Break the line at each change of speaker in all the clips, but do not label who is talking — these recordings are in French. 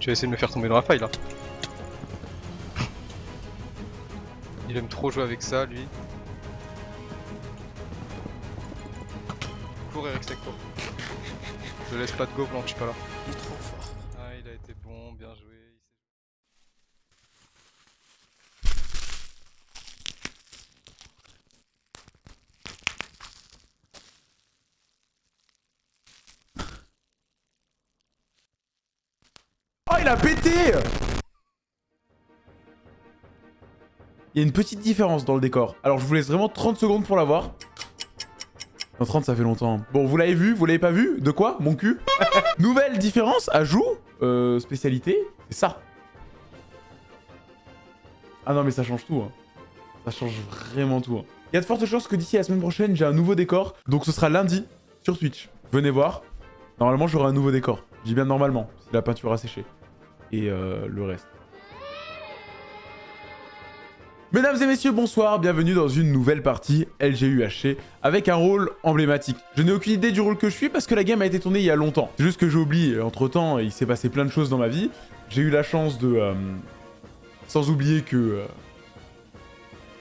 Tu vas essayer de me faire tomber dans la faille là. Il aime trop jouer avec ça lui. Cours Eric Sector. Je laisse pas de go blanc, je suis pas là.
Il est trop fort.
Ah il a été bon, bien joué. il s'est-
Oh, il a pété Il y a une petite différence dans le décor. Alors, je vous laisse vraiment 30 secondes pour la voir. Non, 30, ça fait longtemps. Bon, vous l'avez vu Vous l'avez pas vu? De quoi? Mon cul? Nouvelle différence Ajout euh, Spécialité C'est ça. Ah non, mais ça change tout. hein. Ça change vraiment tout. hein. Il y a de fortes chances que d'ici la semaine prochaine, j'ai un nouveau décor. Donc, ce sera lundi sur Twitch. Venez voir. Normalement, j'aurai un nouveau décor. Je dis bien normalement, si la peinture a séché. Et euh, le reste. Mesdames et messieurs, bonsoir, bienvenue dans une nouvelle partie LGUHC avec un rôle emblématique. Je n'ai aucune idée du rôle que je suis parce que la game a été tournée il y a longtemps. C'est juste que j'ai oublié, entre temps il s'est passé plein de choses dans ma vie. J'ai eu la chance de... euh, sans oublier que... euh,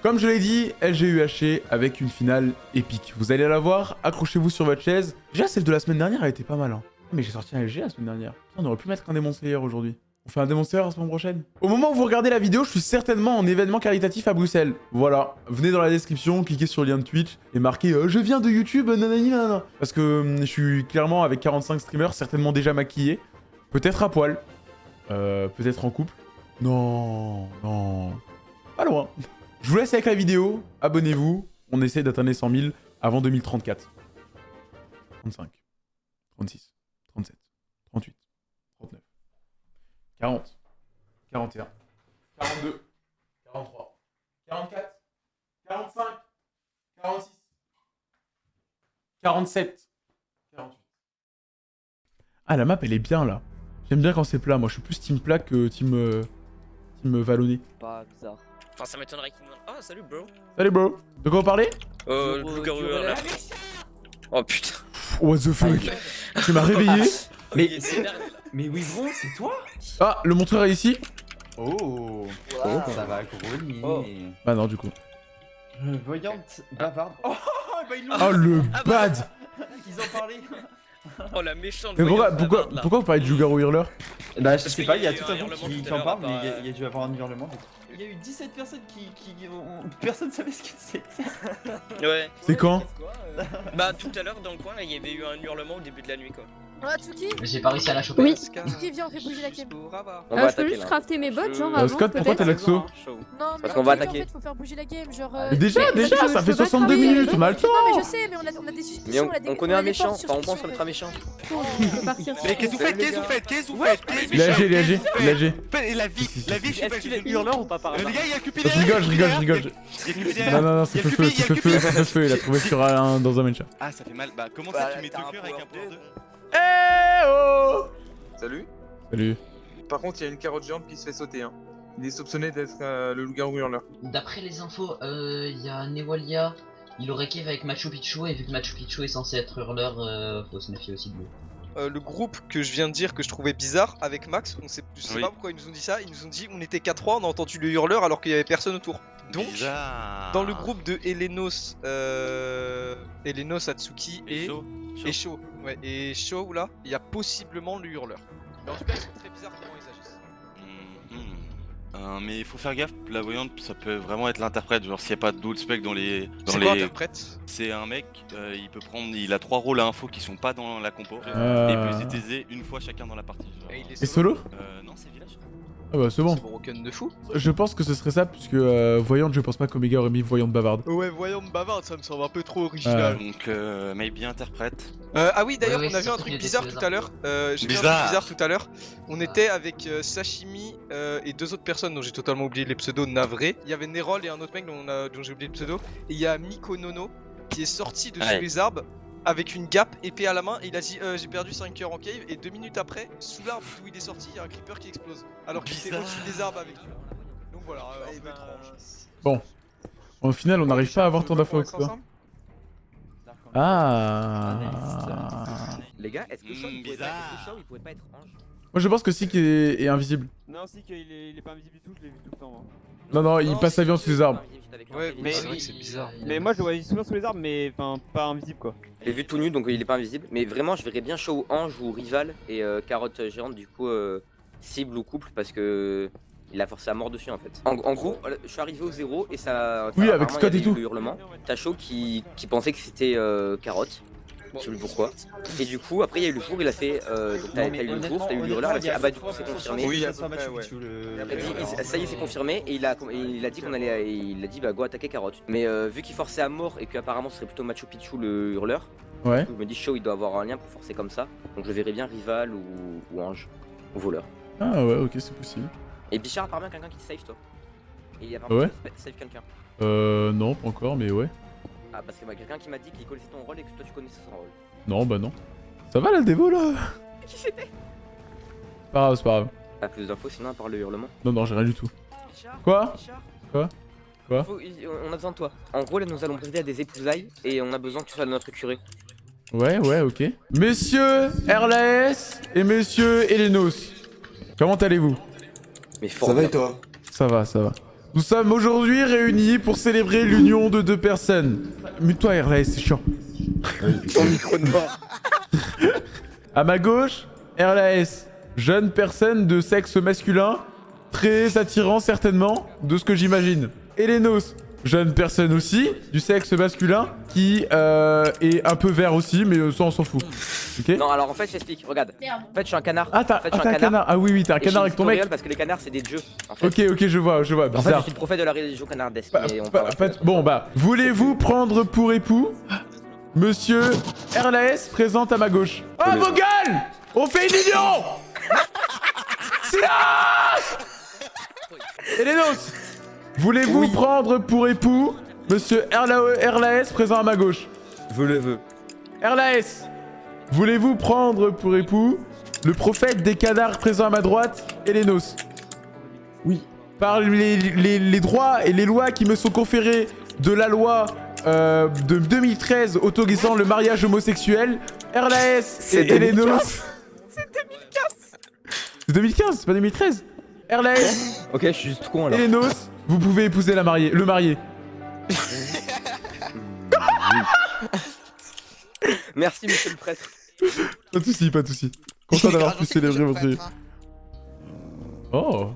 comme je l'ai dit, LGUHC avec une finale épique. Vous allez la voir, accrochez-vous sur votre chaise. Déjà celle de la semaine dernière elle était pas mal. Hein. Mais j'ai sorti un LG la semaine dernière. On aurait pu mettre un Slayer aujourd'hui. On fait un Demon Slayer la semaine prochaine Au moment où vous regardez la vidéo, je suis certainement en événement caritatif à Bruxelles. Voilà. Venez dans la description, cliquez sur le lien de Twitch et marquez euh, Je viens de YouTube, nanani nanana. » Parce que hum, je suis clairement avec 45 streamers, certainement déjà maquillé. Peut-être à poil. Euh, Peut-être en couple. Non, non. Pas loin. Je vous laisse avec la vidéo. Abonnez-vous. On essaie d'atteindre les 100 000 avant 2034. 35. 36. 40, 41, 42, 43, 44, 45, 46, 47, 48. Ah, la map, elle est bien, là. J'aime bien quand c'est plat. Moi, je suis plus team plat que team, euh, team vallonné.
Pas bizarre.
Enfin, ça m'étonnerait qu'il demande. Ah, salut, bro.
Salut, bro. De quoi vous parlez
Euh,
zéro,
hurleur. Oh putain.
What the fuck? Tu m'as réveillé?
Mais il.
Mais oui, bon, c'est toi
Ah, le montreur est ici
Oh,
Wow.
Ça va grogner.
Oh.
Bah non, du coup.
Voyante, bavarde. Oh, bah ils l'ont
Oh, le
Ah bah.
bad
Ils en parlaient.
Oh la méchante.
Mais pourquoi, pourquoi,
bavarde,
pourquoi vous parlez de Loup-garou hurleur
Bah, je
Parce
sais pas, il y
a
tout
un
monde
hurlement
qui, en
l'heure,
parle, mais il y, a,
euh,
il y a dû avoir un hurlement. Il y a eu 17 personnes qui. qui ont- Personne savait ce que c'était.
Ouais.
C'est quand
Bah tout à l'heure dans le coin là, il y avait eu un hurlement au début de la nuit quoi.
Ah, Tsuki
J'ai pas réussi à la choper.
Oui. Tsuki, viens, on fait bouger la cam.
Pour avoir.
On
Euh,
va
je peux
attaquer
juste
là.
crafter mes bottes, genre
Euh,
avant,
Scott, pourquoi t'es l'axo
Non,
Parce qu'on va attaquer.
En fait, faut faire bouger la game, genre... euh,
Mais déjà,
mais-
déjà,
je-
ça
je
fait
peux pas
62
travailler
minutes, on a le temps
Non, mais je sais, mais on a, on a des
Mais
suspicions,
on,
on a des
on connaît un méchant, enfin on pense connaître un méchant.
Partir.
Mais qu'est-ce que vous faites Qu'est-ce que vous faites Qu'est-ce que vous faites la vie, la vie, je sais pas, j'ai une
hurleur ou pas par
Les gars, il y a Cupid
Je rigole, je rigole, je rigole. Non, non, non, c'est feu feu,
il
c'est
a
feu feu,
Cupid.
c'est feu feu, il a trouvé sur un, dans un.
Ah, ça fait mal. Bah, comment ça tu mets
t'as
deux cœurs avec un 2
Eh oh
Salut.
Salut.
Par contre, il y a une carotte géante qui se fait sauter. Hein. Il est soupçonné d'être euh, le loup-garou hurleur.
D'après les infos, euh, il y a Newalia, il aurait cave avec Machu Picchu, et vu que Machu Picchu est censé être hurleur, euh, faut se méfier aussi de lui.
Euh, le groupe que je viens de dire que je trouvais bizarre avec Max, on sait, je sais
Oui.
pas pourquoi ils nous ont dit ça, ils nous ont dit on était qu'à 3, on a entendu le hurleur alors qu'il y avait personne autour. Donc,
Bizarre.
dans le groupe de Elenos, euh, Elenos, Atsuki et, Sho, ouais, et Sho là, il y a possiblement le hurleur. Mais en tout cas, ils sont très bizarres comment ils agissent.
Mhm. Euh, mais il faut faire gaffe, la voyante ça peut vraiment être l'interprète, genre s'il n'y a pas d'autres specs dans les. Dans
C'est
les... C'est un mec, euh, il peut prendre, il a trois rôles à info qui sont pas dans la compo,
Euh.
et il peut les utiliser une fois chacun dans la partie. genre.
Et il est
Et solo?
Euh, non, c'est village.
Ah bah c'est bon.
C'est broken de fou.
Je pense que ce serait ça, puisque euh, Voyante, je pense pas qu'Omega aurait mis Voyante bavarde.
Ouais, voyant de bavarde, ça me semble un peu trop original.
Donc, euh, maybe interprète.
Euh, ah oui, d'ailleurs,
Ouais,
on a
c'est
vu un truc bizarre tout à l'heure. Euh, J'ai vu un
Bizarre.
truc bizarre tout à l'heure. On était avec euh, Sashimi euh, et deux autres personnes dont j'ai totalement oublié les pseudos navrés. Il y avait Nerol et un autre mec dont, j'ai oublié le pseudo. Et il y a Miko Nono qui est sorti de sous
Ouais.
les arbres avec une gap, épée à la main. Et il a dit euh, J'ai perdu 5 cœurs en cave. Et deux minutes après, sous l'arbre d'où il est sorti, il y a un creeper qui explose. Alors qu'il était au-dessus des arbres avec lui. Donc voilà, euh, un peu étrange.
Bon. Au final, on n'arrive pas à avoir d'infos que ça.
ensemble
Ah
Les gars, est-ce que Shaw il pourrait pas
bizarre.
est-ce que Shaw, il pourrait pas être ange
Moi je pense que Sik est, est invisible.
Non, si qu'il est, il est pas invisible du tout, je l'ai vu tout le temps. moi.
Non, non, il passe sa vie en dessous des arbres.
Ouais, mais c'est vrai que c'est bizarre.
Mais moi, je le voyais souvent sous les arbres, mais enfin, pas invisible quoi.
Je l'ai vu tout nu donc il est pas invisible. Mais vraiment, je verrais bien Shaw ange ou rival et euh, carotte géante du coup euh, cible ou couple parce que. Il a forcé à mort dessus en fait. En, en gros, je suis arrivé au zéro et ça.
Oui, avec Scott et tout.
Le hurlement. T'as Shaw qui, qui pensait que c'était euh, carotte. Je sais plus pourquoi. Et du coup, après, il y a eu le four, il a fait. Euh, donc, t'as eu le four, t'as eu le hurleur, il a fait Ah bah, du coup, c'est confirmé.
Oui, à peu près, ouais.
Il dit, ça y est, c'est confirmé. Et il a, et il a dit qu'on allait. Il a dit, bah, go attaquer carotte. Mais euh, vu qu'il forçait à mort et qu'apparemment, ce serait plutôt Machu Picchu le hurleur,
Ouais.
je me dis, Shaw, il doit avoir un lien pour forcer comme ça. Donc, je verrais bien rival ou, ou ange. Ou voleur.
Ah ouais, ok, c'est possible.
Et Bichard, apparemment, quelqu'un qui te save, toi. Et il y a
Ah ouais
save quelqu'un.
Euh, non, pas encore, mais ouais.
Ah, parce qu'il y a quelqu'un qui m'a dit qu'il connaissait ton rôle et que toi, tu connaissais son rôle.
Non, bah non. Ça va la dévo là
Qui c'était
Pas grave, c'est pas grave.
Pas plus d'infos sinon à part le hurlement.
Non, non, j'ai rien du tout. Quoi Quoi Quoi
Faut- On a besoin de toi. En gros, là, nous allons briser à des épousailles et on a besoin que tu sois notre curé.
Ouais, ouais, ok. Messieurs RLAS et messieurs Elenos, comment allez-vous?
Mais fort. bien.
toi?
Ça va, ça va. Nous sommes aujourd'hui réunis pour célébrer l'union de deux personnes. Mute-toi RLAS, c'est chiant.
Ton micro de mort.
À ma gauche, RLAS, jeune personne de sexe masculin, très attirant certainement, de ce que j'imagine. Elenos, jeune personne aussi, du sexe masculin, qui euh, est un peu vert aussi, mais euh, ça on s'en fout. Ok
Non, alors en fait, je t'explique. Regarde. En fait, je suis un canard.
Ah, t'as
en fait,
ah, un canard. Ah oui, oui, t'as un
Et
canard avec ton mec.
Parce que les canards, c'est des dieux. En fait.
Ok, ok, je vois, je vois.
En fait, je
Bizarre.
suis le prophète de la religion canardesque. Parle
pas- bon, bah, voulez-vous prendre pour époux Monsieur RLAS présente à ma gauche. Oh, vos gueules On fait une union Silence Elenos Voulez-vous prendre pour époux Monsieur RLA RLAS présent à ma gauche
Je le veux.
RLAS Voulez-vous prendre pour époux le prophète des canards présent à ma droite, Elenos
Oui.
Par les, les- les droits et les lois qui me sont conférés de la loi euh, de 2013 autorisant le mariage homosexuel, RLAS
C'est
et Elenos... C'est 2015 C'est 2015, c'est pas 2013 RLAS
Ok, je suis juste con alors.
Elenos, vous pouvez épouser la mariée, le marié.
Merci, monsieur le prêtre.
Pas de soucis, pas de soucis. Content d'avoir pu célébrer votre... Oh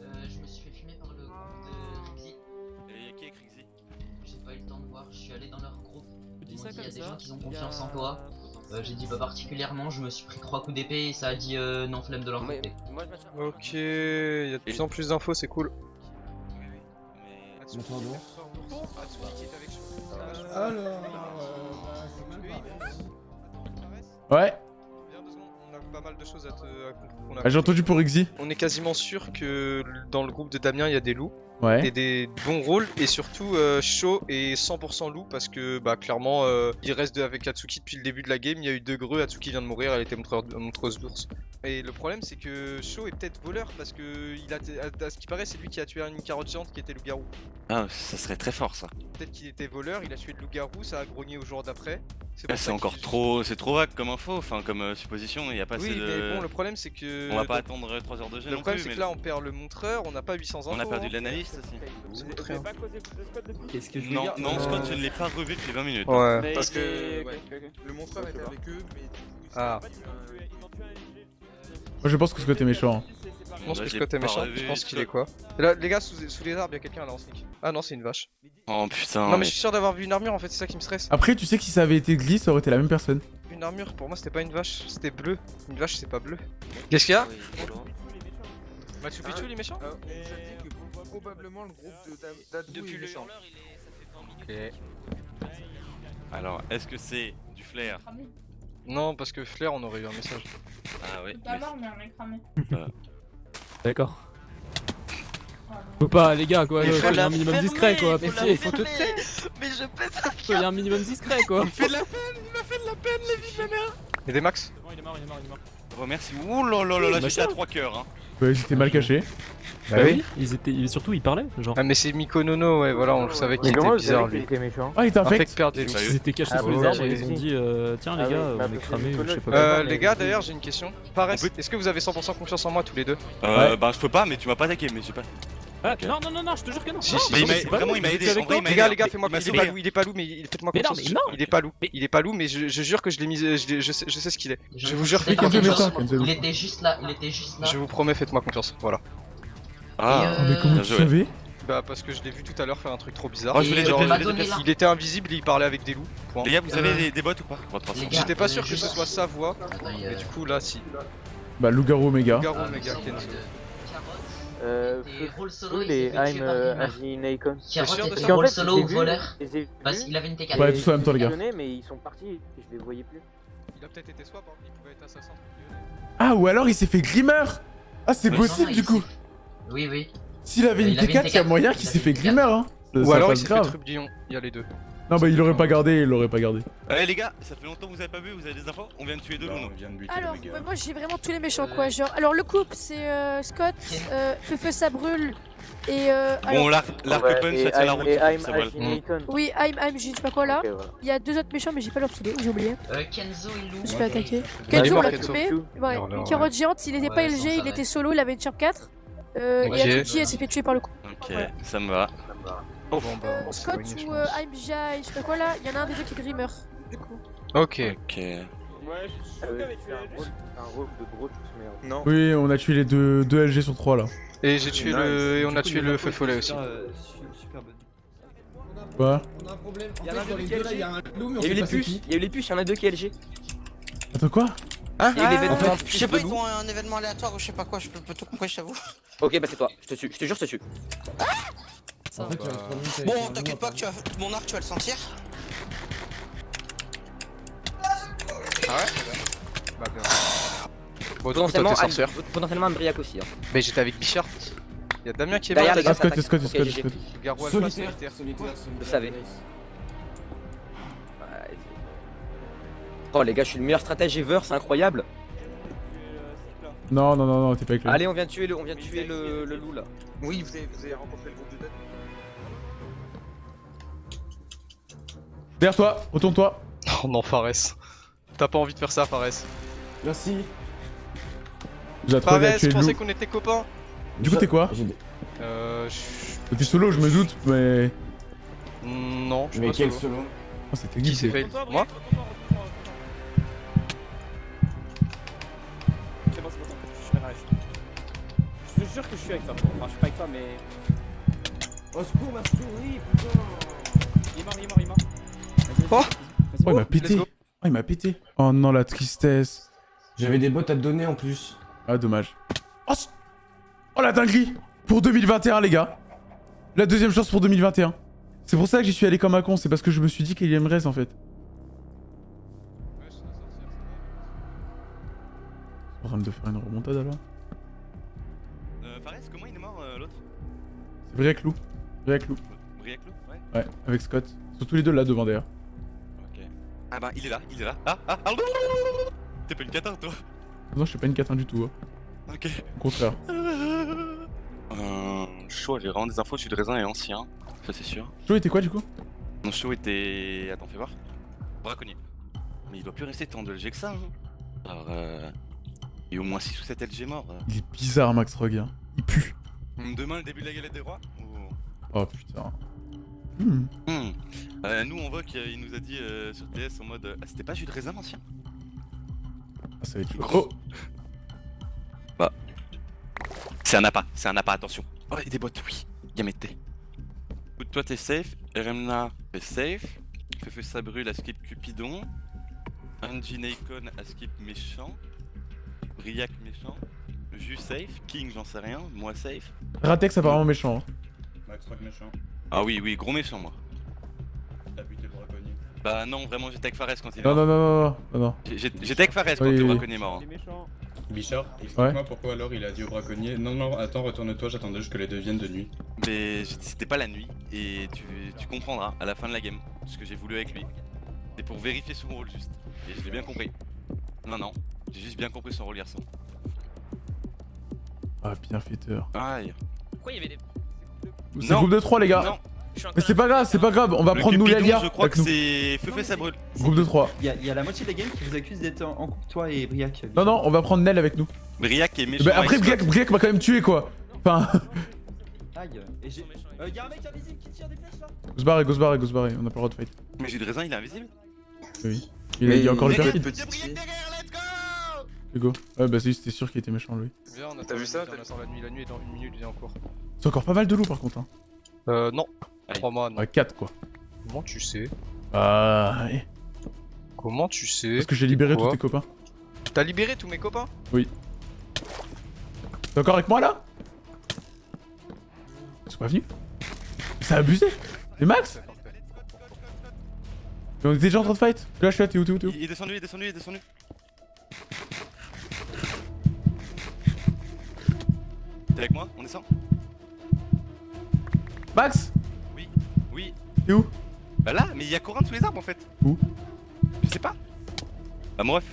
Euh, je me suis fait fumer par le groupe de Rixi.
Et qui est Crixie
J'ai pas eu le temps de voir, je suis allé dans leur groupe. Ils m'ont
ça
dit, il y a des
ça,
gens qui ont
a-
confiance en toi. Euh, J'ai dit, bah particulièrement, je me suis pris trois coups d'épée et ça a dit euh, non flemme de leur côté.
Ok, il y a de plus en plus d'infos, c'est cool. Est avec Shaw.
Alors,
Ouais.
Viens deux secondes, on a pas mal de choses à te à qu'on a
Ah, J'ai entendu pour Ixi.
On est quasiment sûr que dans le groupe de Damien, il y a des loups
Ouais.
et des bons rôles et surtout euh, Shaw est 100% loup parce que bah clairement euh, il reste de- avec Atsuki depuis le début de la game, il y a eu deux greux, Atsuki vient de mourir, elle était montreuse d'ours. Et le problème c'est que Shaw est peut-être voleur parce que il a à, à ce qui paraît c'est lui qui a tué une carotte géante qui était loup-garou.
Ah, ça serait très fort ça.
Peut-être qu'il était voleur, il a tué le loup-garou, ça a grogné au jour d'après.
Ah, c'est
ça
encore trop, c'est trop vague comme info, enfin comme euh, supposition. Il y a pas
Oui
assez de.
mais bon le problème c'est que...
On va pas
donc,
attendre 3 heures de jeu
Le
non
problème c'est
mais
que là on perd le montreur, on n'a pas 800 infos.
on a perdu
hein.
L'analyste aussi.
Ça
Vous
coûte
avez
rien.
pas causé de Scott depuis
Qu'est-ce que je veux
Non,
dire
non,
Euh,
Scott, je ne l'ai pas revu depuis 20 minutes.
Ouais.
Mais
Parce que, ouais.
ok, ok, ok.
Le montreur était avec eux, mais du coup, ils
Ah.
pas euh.
Moi je pense que Scott est méchant.
Je pense que Scott est méchant, je pense qu'il est quoi là, les gars, sous, sous les arbres, il y a quelqu'un là en sneak. Ah non, c'est une vache.
Oh putain.
non, mais
mais-
je suis sûr d'avoir vu une armure en fait, c'est ça qui me stresse.
Après, tu sais que si ça avait été Glee, ça aurait été la même personne.
Une armure, pour moi, c'était pas une vache, c'était bleu. Une vache, c'est pas bleu. Qu'est-ce qu'il y a Machu Picchu, les méchants
on a probablement le groupe de d'Adou
Depuis
est
le hurleur, il est... ça fait 20 minutes.
Alors, est-ce que c'est du flair
Non, parce que Flair, on aurait eu un message.
Ah oui.
Pas mort, mais un mec cramé.
D'accord. Faut pas, les gars, quoi.
Mais faut
Soyez
la
un minimum discret, quoi.
faut
Mais
la
si, faut te taire.
Mais je pète un
Soyez un minimum discret, quoi.
Il y a des max
C'est bon, il est mort, il est mort, il est mort.
Remercie. Ouh là là là là,
Bah,
j'étais à
ça.
3 cœurs. Hein.
Ouais, ils étaient mal cachés.
Bah oui, ils étaient, ils- surtout ils parlaient, genre.
Ah mais c'est Mikonono, ouais voilà, on le savait qu'il était bizarre lui.
Ah, il était infect.
Ils étaient cachés
Ah
sous les arbres et ils ont dit euh, tiens les
Ah
gars,
oui, bah,
on est cramés ou je sais
Nicolas,
pas
Euh,
quoi.
les gars d'ailleurs j'ai une question.
On peut-
est-ce que vous avez 100% confiance en moi tous les deux?
Euh, bah je peux pas, mais tu m'as pas attaqué, mais j'ai pas.
Ah, non, non, non, non, je te jure que non.
Si,
Non,
si,
il m'a- vraiment
vrai,
il m'a aidé. En vrai,
moi
il m'a
Les gars,
aidé.
les gars, fais-moi
Il m'a
il est
sauvé.
pas loup, il est pas loup, mais il- faites-moi
Mais non,
confiance.
mais non.
Il est pas loup, il est pas loup, mais je, je jure que je l'ai mis, je, l'ai- je sais, je sais ce qu'il est. Je vous jure.
Kenzo.
Il était juste là, il était juste là.
je vous promets, faites-moi confiance. Voilà.
Ah,
Ah, mais
euh,
comment
bien
tu
joué.
savais
Bah parce que je l'ai vu tout à l'heure faire un truc trop bizarre.
Oh, je voulais
Et
je
là.
Il était invisible et il parlait avec des loups. Point.
Les gars, vous avez
Euh,
des, des bots ou pas? Bon, de toute façon.
les gars,
J'étais pas
euh,
sûr que ce soit sa voix,
Attends, il y
mais
a-
du coup là si.
Bah, loup-garou Omega.
Garo
Ah, c'est
Kenzo.
Euh,
Et Roll Solo, il
les
s'est fait tuer
I'm
par
euh,
ça
Roll
En fait,
Solo
vus,
voleur Parce qu'il avait une T4.
Ouais, tous en même temps, les gars.
mais ils sont partis et je les voyais plus.
Il a peut-être été swap, hein. il pouvait être assassin.
Ah, ou alors il s'est fait glimmer Ah, c'est possible
Non,
du coup
Oui, oui.
S'il avait
Il
une
avait une
T4, il y a
T4.
moyen
Il
qu'il s'est fait
une T4.
glimmer, hein
Ou alors il s'est fait
grave.
trublion, il y a les deux.
Non, bah, il l'aurait pas gardé, il l'aurait pas gardé.
Eh les gars, ça fait longtemps que vous avez pas vu, vous avez des infos On vient de tuer deux loups.
Alors, ouais, moi j'ai vraiment tous les méchants quoi. Genre, alors le couple c'est euh, Scott, euh, Feu Feu ça brûle et euh,
Bon, l'arc l'arc
Ouais,
punch,
et
ça tient la route.
Oui, I'm, I'm, je sais pas quoi là. Il y a deux autres méchants mais j'ai pas leur pseudo, j'ai oublié.
Euh, Kenzo et Lou.
Je me suis fait attaquer.
il
Kenzo on l'a. Ouais,
non,
une carotte géante, il était pas LG, il était solo, il avait une champ 4. Euh. Et Atsuki elle s'est fait tuer par le coup.
Ok, ça me va.
Euh,
bon, c'est
Scott
je
ou euh, I'm Jai, je sais pas quoi là, il y en a un des deux qui est Grimmer. Du coup.
Ok.
Ok.
Euh, C'est un rôle- un rôle de gros merde.
Non.
Oui, on a tué les deux, deux LG sur 3 là.
Et j'ai tué le. Et on a tué le feu follet aussi.
Quoi
On a un problème.
Il y en a
dans les
qui est
deux là, il y a un loup, mais on
les puces, il y a eu les puces, il y en a deux qui est LG.
Attends, quoi?
Il y a eu l'événement
En fait,
puce
je sais pas, ils ont un événement aléatoire ou je sais pas quoi, je peux tout compris, je t'avoue.
Ok, bah c'est toi, je te tue, je te jure, je te tue.
En fait, un
Bon, t'inquiète pas que tu vas... mon arc, tu vas le sentir.
Ah ouais Bah bien. Bon, coup, toi
Potentiellement,
sorcière.
Potentiellement Ambriac aussi. Hein.
Mais j'étais avec Bichard. Y'a Damien qui est
Derrière,
mort.
les gars,
Ah, Scott, Scott. Scott, Scott.
Garou Alpha
Solitaire,
solitaire.
Nice.
Ouais. Oh les gars, je suis le meilleur stratège ever, c'est incroyable.
Non, non, non, non, t'es pas avec lui.
Allez, on vient de tuer le, on vient de tuer le, le loup là.
Oui, vous avez, vous avez rencontré le groupe de tête.
Derrière toi, retourne-toi.
Oh non, Fares. T'as pas envie de faire ça, Fares.
Merci.
J'ai
Fares, je pensais qu'on était copains.
Du coup, t'es quoi
Euh. je-
T'es solo, je me doute, mais.
Non, je suis
Mais
pas
quel
solo.
solo
Oh, c'était
Qui s'est fait Moi?
C'est bon, c'est bon, je suis arrivé. Je te jure que je suis avec toi. Enfin, je suis pas avec toi, mais.
Au secours, ma souris, putain
Il est mort, il est mort, il est mort.
Oh.
Oh, il m'a pété. Oh, il m'a pété. Oh non, la tristesse.
J'avais des bots à te donner en plus.
Ah, dommage. Oh, oh, la dinguerie Pour 2021, les gars. La deuxième chance pour 2021. C'est pour ça que j'y suis allé comme un con, c'est parce que je me suis dit qu'il reste en fait. En train de faire une remontade alors
Euh, Fares, comment il est mort euh, l'autre?
C'est.
Briac Loup Ouais.
Ouais, avec Scott. Ils sont tous les deux là devant d'ailleurs.
Ok. Ah bah, il est là, il est là. Ah, ah, ah T'es pas une catin toi
Non, je suis pas une catin du tout. hein.
Ok.
Au contraire.
Euh, chaud, j'ai vraiment des infos, je suis de raisin et ancien. Ça c'est sûr.
Joe était quoi du coup?
Mon show était. Attends, fais voir. Braconnier. Mais il doit plus rester tant de LG que ça. Hein. Alors, euh. Il y a au moins 6 ou 7 LG morts. euh.
Il est bizarre Max Rogue. hein. Il pue.
Demain, le début de la galette des rois ou-
Oh putain. Hmm.
Hmm. Euh, nous, on voit qu'il nous a dit euh, sur TS en mode. Ah, c'était pas jus de raisin ancien
Ah, ça va être.
Gros. Bah. C'est un appât, c'est un appât, attention. Oh, et des bots, oui. Yamete. Écoute, toi t'es safe, Remna t'es safe, Fefe ça brûle à skip Cupidon, Angie Nakon à skip méchant, Briac méchant, Jus safe, King j'en sais rien, moi safe.
Ratex apparemment méchant. hein.
Max Rock méchant.
Ah oui, oui, gros méchant moi.
T'as buté le braconnier.
Bah non, vraiment j'étais avec Fares quand il est
Non,
mort.
non, non, non, non, non.
J'ai- J'étais avec Fares quand
Oui,
le braconnier est mort. hein.
Bichard, explique-moi pourquoi alors il a dit au braconnier Non, non, attends, retourne-toi, j'attendais juste que les deux viennent de nuit.
Mais c'était pas la nuit et tu, tu comprendras à la fin de la game ce que j'ai voulu avec lui. C'est pour vérifier son rôle juste. Et je l'ai bien compris. Non, non, J'ai juste bien compris son rôle, garçon.
Ah, bienfaiteur.
Aïe.
Pourquoi il y avait des.
C'est groupe de 3, les gars.
Non.
Mais c'est pas grave, c'est pas grave. On va
Le
prendre nous
Cupidon,
Lélia.
je crois que c'est Feu fait ça brûle.
Groupe de 3.
Il y, a- y a la moitié des games qui vous accusent d'être en, en couple, toi et Briac.
Non, non, on va prendre Nel avec nous.
Briac est méchant.
Bah, après, Briac. Briac m'a quand même tué, quoi. Enfin,
Aïe. Et j'ai. Euh, y'a un mec invisible qui tire des flèches là
go se barrer, go se barrer, go se barrer. On n'a pas le droit de fight.
Mais jus de raisin, il est invisible
Oui. Il a, il y a encore le perfide. Hugo. Ouais, bah, si, c'était sûr qu'il était méchant, lui.
Viens, on
T'as vu ça
on attend la nuit, la nuit est dans une minute, viens en cours.
C'est encore pas mal de loups, par contre. Hein.
Euh, non.
Aïe.
3 mois, non.
Ouais, 4, quoi.
Comment tu sais?
Ah, ouais.
Comment tu sais?
Parce que j'ai libéré tous tes copains.
T'as libéré tous mes copains?
T'es encore avec moi, là? Ils sont pas venus? C'est abusé Mais Max?
C'est.
Mais On était déjà en train de fight Là, je suis là, t'es où, t'es où, t'es où?
Il est descendu, il est descendu, il est descendu. T'es avec moi? On descend?
Max?
Oui, oui.
T'es où?
Bah là, mais il y a Corin sous les arbres en fait.
Où?
Je sais pas. Bah mon ref.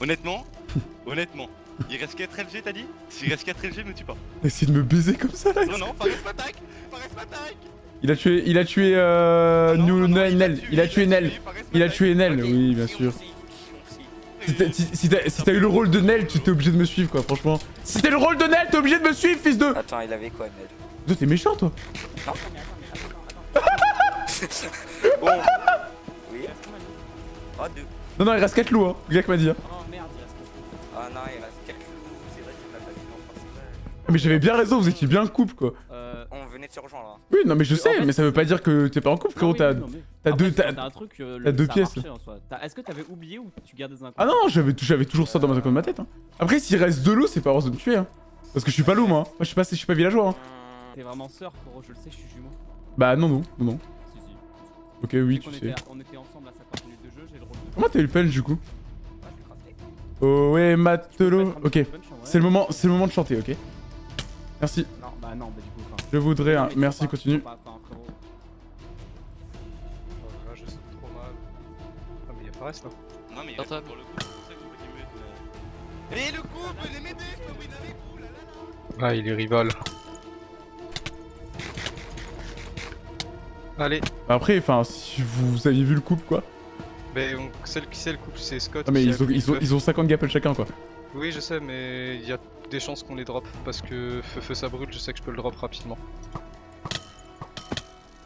Honnêtement, honnêtement, il reste 4 LG t'as dit? S'il reste 4 LG, me tue pas.
Essaye de me baiser comme ça, là
Non, non, Fares m'attaque Fares m'attaque
Il a tué, il a tué, euh...
Non,
Nous-
non, non,
Nel. Il a tué Nel. Il a tué Nel, oui, bien sûr. t'as si t'as eu le rôle de Nel, tu t'es obligé de me suivre, quoi, franchement. Si t'es le rôle de Nel, t'es obligé de me suivre, fils de...
Attends, il avait quoi, Ned
Toi, t'es méchant, toi
Bon. Oui. Ah, deux.
Non, non, il reste 4 loups, hein. Greg m'a dit, hein.
Oh merde, il reste
Ah non, il reste 4 loups. C'est vrai, c'est pas facile en principal.
Mais j'avais bien raison, vous étiez bien en couple, quoi.
De se rejoindre là.
Oui, non, mais je
En
sais,
fait-
mais ça veut pas dire que t'es pas en couple, frérot. T'as deux... t'as-
un truc, euh, le-
deux pièces.
Est-ce que t'avais oublié ou tu gardais dans un
Ah non, j'avais j'avais toujours ça dans ma, dans ma tête. Hein. Après, s'il reste deux loups, c'est pas heureuse de me tuer. Hein. Parce que je suis pas loup, moi. hein. Moi, je suis pas, je suis pas villageois. Hein.
T'es vraiment sœur, frérot, je le sais, je suis jumeau.
Bah, non, non, non, non.
Si, si.
Ok, oui,
Tu
tu
sais qu'on
sais.
était- On était ensemble à 50 minutes de jeu, j'ai le rôle de.
Comment t'as eu le pelle, du coup? Oh, ouais, matelot. Ok,
punch,
c'est le moment, c'est le moment de chanter, ok Merci.
Non, bah non, bah du coup.
Je voudrais un... Merci, continue.
c'est. Et le couple, les avec vous, là là là
Ah, il est rival. Allez.
Bah, Après, enfin, si vous aviez vu le couple, quoi.
Mais on... celle qui sait le couple, c'est Scott.
Ah, mais ils ont, ils ont 50 gapples chacun, quoi.
Oui, je sais, mais il y a des chances qu'on les drop parce que feu feu ça brûle, je sais que je peux le drop rapidement.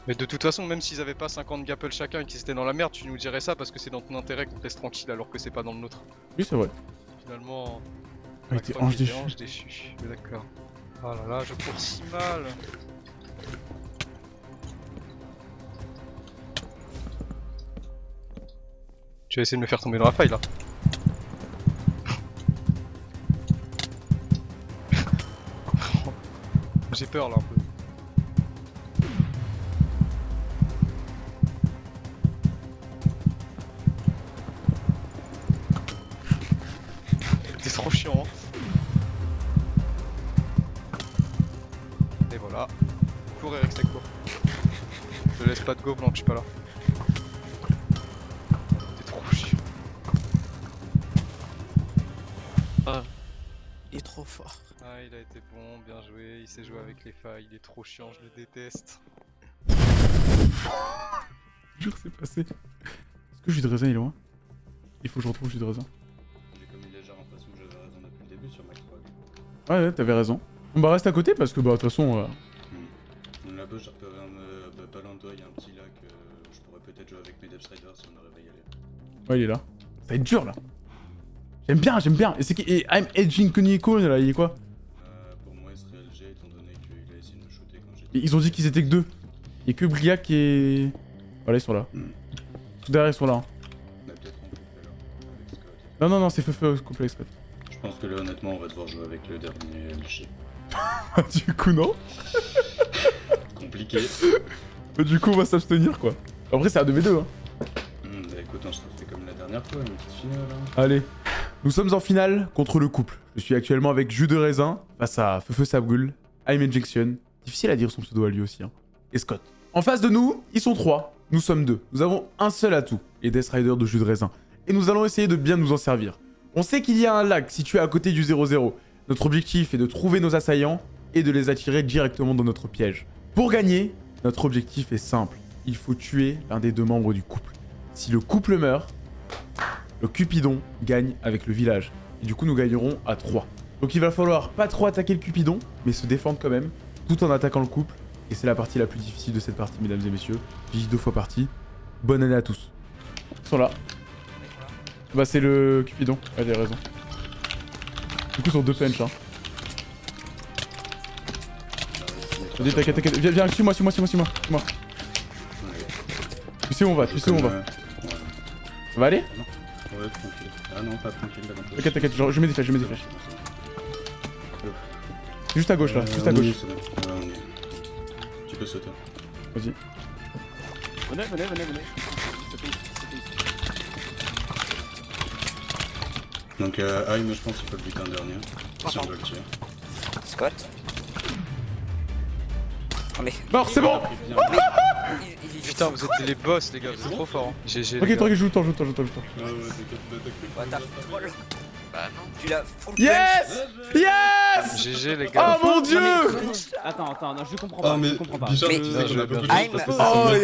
Mais de toute façon, même s'ils avaient pas 50 gapples chacun et qu'ils étaient dans la merde, tu nous dirais ça parce que c'est dans ton intérêt qu'on te laisse tranquille alors que c'est pas dans le nôtre.
Oui, c'est vrai.
Finalement.
Ah, était ange déchu.
Ange déchu, mais d'accord. Oh là là, je cours si mal. Tu vas essayer de me faire tomber dans la faille là. Peur là un peu. Trop
fort.
Ah, il a été bon, bien joué, il sait jouer avec les failles, il est trop chiant, je le déteste.
Jure, c'est passé. Est-ce que jus de raisin il est loin? Il faut que je retrouve jus de raisin.
J'ai commis en face où j'avais raison depuis le début sur Max 3.
Ouais, ouais, t'avais raison. On va rester à côté parce que, bah, de toute façon. euh,
Là-bas, j'ai repéré un. euh, bah, pas loin de toi, il y a un petit lac. euh, je pourrais peut-être jouer avec mes Depth Riders si on arrive à y aller.
Ouais, il est là. Ça va être dur là. J'aime bien, j'aime bien. Et c'est qui Et I'm Edging Kuniko là, il est quoi
pour moi, il serait LG étant donné qu'il a essayé de me shooter quand j'étais.
Et Ils ont dit qu'ils étaient que deux. Il y a que Briac et. Voilà, ils sont là. Tout derrière, ils sont là. hein.
Avec.
Non, non, non, c'est feu feu complexe. Scott.
Je pense que là, honnêtement, on va devoir jouer avec le dernier LG.
du coup, non.
Compliqué.
Du coup, on va s'abstenir quoi. Après, c'est un 2v2. Hein.
Hmm, bah écoute, on se refait comme la dernière fois, une petite finale. Hein.
Allez. Nous sommes en finale contre le couple. Je suis actuellement avec Jus de Raisin face à Feufeu Sabgul, I'm Injection. Difficile à dire son pseudo à lui aussi. Hein. Et Scott. En face de nous, ils sont trois. Nous sommes deux. Nous avons un seul atout, les Death Riders de Jus de Raisin. Et nous allons essayer de bien nous en servir. On sait qu'il y a un lac situé à côté du 0-0. Notre objectif est de trouver nos assaillants et de les attirer directement dans notre piège. Pour gagner, notre objectif est simple. Il faut tuer l'un des deux membres du couple. Si le couple meurt, Cupidon gagne avec le village. Et du coup, nous gagnerons à 3. Donc il va falloir pas trop attaquer le Cupidon, mais se défendre quand même, tout en attaquant le couple. Et c'est la partie la plus difficile de cette partie, mesdames et messieurs. J'y dis deux fois partie. Bonne année à tous. Ils sont là. Bah c'est le Cupidon, ouais, t'as raison. Du coup, sur deux punch, hein. Vas-y, t'inquiète, t'inquiète. Viens, viens, suis-moi, suis-moi, suis-moi, suis-moi. suis-moi. Tu sais où on va, tu sais où on va. Ça va aller?
Ouais, tranquille. Ah non, pas tranquille.
T'inquiète, t'inquiète, genre, je mets des flèches, je mets des flèches. Juste à gauche là, juste à
Euh,
gauche.
oui, bon. Y est. Tu peux sauter.
Vas-y.
Venez, venez, venez, venez.
Donc, euh, Aïe, moi je pense qu'il faut le buter un dernier. Si on veut le tirer.
Scott Oh mais.
Mort, c'est bon
Putain, vous êtes les boss, les gars, vous êtes trop forts. hein. GG. les
Ok,
gars.
tranquille, joue le temps, joue le temps, joue le temps, joue le temps.
Ah ouais, t'inquiète,
t'as troll.
Bah non.
Tu l'as full
Yes Yes
GG, les
Oh
gars.
mon dieu
Attends, attends, non, je comprends
Ah,
pas,
mais
je comprends pas.
Mais- Ah, mais-
Oh,
je-